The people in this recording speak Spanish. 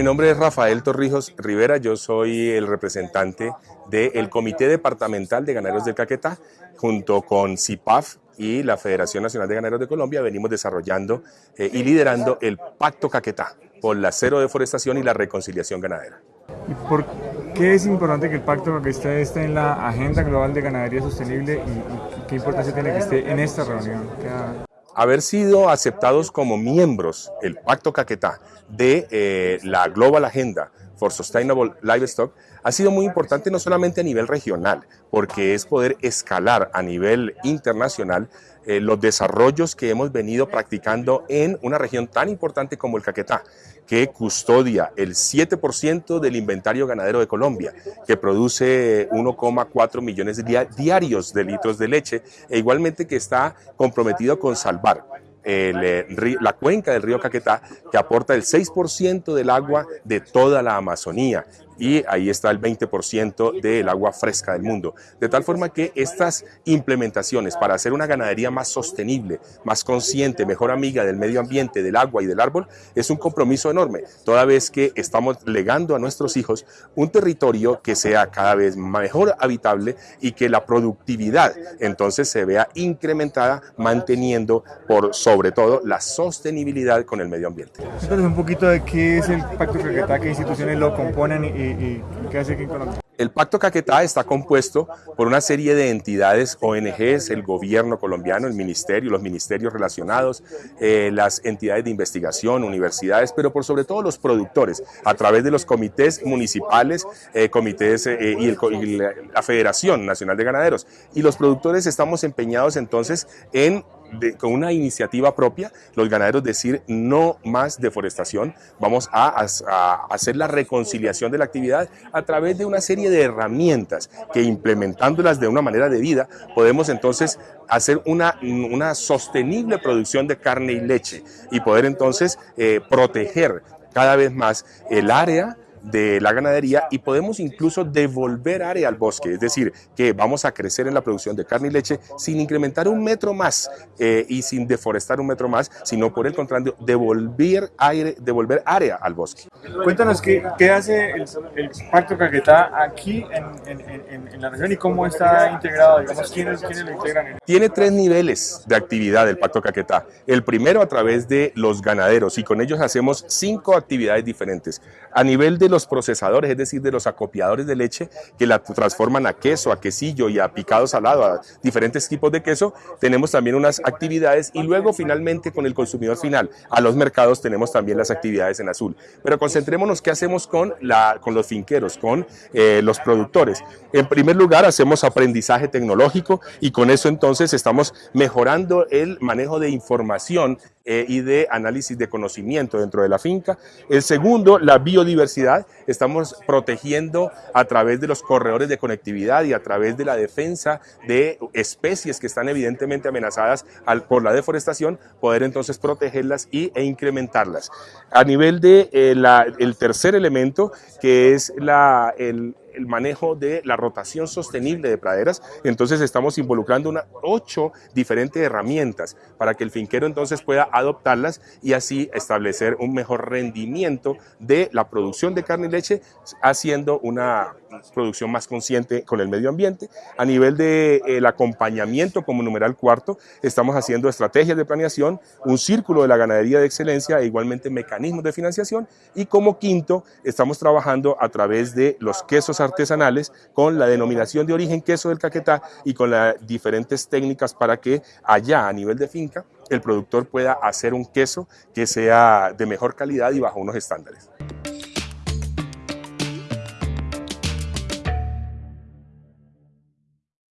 mi nombre es Rafael Torrijos Rivera, yo soy el representante del Comité Departamental de Ganaderos del Caquetá, junto con CIPAF y la Federación Nacional de Ganaderos de Colombia, venimos desarrollando eh, y liderando el Pacto Caquetá por la cero deforestación y la reconciliación ganadera. ¿Y por qué es importante que el Pacto Caquetá esté en la Agenda Global de Ganadería Sostenible y, qué importancia tiene que esté en esta reunión? Haber sido aceptados como miembros, el Pacto Caquetá, de eh, la Global Agenda for Sustainable Livestock, ha sido muy importante no solamente a nivel regional, porque es poder escalar a nivel internacional eh, los desarrollos que hemos venido practicando en una región tan importante como el Caquetá, que custodia el 7% del inventario ganadero de Colombia, que produce 1,4 millones diarios de litros de leche, e igualmente que está comprometido con salvar eh, la cuenca del río Caquetá, que aporta el 6% del agua de toda la Amazonía y ahí está el 20% del agua fresca del mundo. De tal forma que estas implementaciones para hacer una ganadería más sostenible, más consciente, mejor amiga del medio ambiente, del agua y del árbol, es un compromiso enorme, toda vez que estamos legando a nuestros hijos un territorio que sea cada vez mejor habitable y que la productividad entonces se vea incrementada manteniendo por sobre todo la sostenibilidad con el medio ambiente. Entonces un poquito de qué es el Pacto Caquetá, qué instituciones lo componen y qué hace aquí Colombia? El Pacto Caquetá está compuesto por una serie de entidades, ONGs, el gobierno colombiano, el ministerio, los ministerios relacionados, eh, las entidades de investigación, universidades, pero por sobre todo los productores, a través de los comités municipales, eh, comités eh, y la Federación Nacional de Ganaderos. Y los productores estamos empeñados entonces en con una iniciativa propia, los ganaderos decir no más deforestación, vamos a, hacer la reconciliación de la actividad a través de una serie de herramientas que implementándolas de una manera debida, podemos entonces hacer una, una sostenible producción de carne y leche y poder entonces eh, proteger cada vez más el área de la ganadería y podemos incluso devolver área al bosque, es decir, que vamos a crecer en la producción de carne y leche sin incrementar un metro más eh, y sin deforestar un metro más, sino por el contrario, devolver, aire, devolver área al bosque. Cuéntanos qué, qué hace el, Pacto Caquetá aquí en, en, la región y cómo está integrado, digamos, quiénes, quiénes lo integran. Tiene tres niveles de actividad el Pacto Caquetá. El primero a través de los ganaderos y con ellos hacemos cinco actividades diferentes. A nivel de los procesadores, es decir, de los acopiadores de leche que la transforman a queso, a quesillo y a picado salado, a diferentes tipos de queso, tenemos también unas actividades y luego finalmente con el consumidor final, a los mercados tenemos también las actividades en azul. Pero concentrémonos qué hacemos con, la, con los finqueros, con eh, los productores. En primer lugar, hacemos aprendizaje tecnológico y con eso entonces estamos mejorando el manejo de información eh, y de análisis de conocimiento dentro de la finca. El segundo, la biodiversidad. Estamos protegiendo a través de los corredores de conectividad y a través de la defensa de especies que están evidentemente amenazadas por la deforestación, poder entonces protegerlas y, e incrementarlas. A nivel de eh, tercer elemento, que es la, el, el manejo de la rotación sostenible de praderas. Entonces estamos involucrando ocho diferentes herramientas para que el finquero entonces pueda adoptarlas y así establecer un mejor rendimiento de la producción de carne y leche, haciendo una producción más consciente con el medio ambiente. A nivel del de, acompañamiento como numeral cuarto, estamos haciendo estrategias de planeación, un círculo de la ganadería de excelencia e igualmente mecanismos de financiación. Y como quinto, estamos trabajando a través de los quesos artesanales con la denominación de origen queso del Caquetá y con las diferentes técnicas para que allá a nivel de finca el productor pueda hacer un queso que sea de mejor calidad y bajo unos estándares.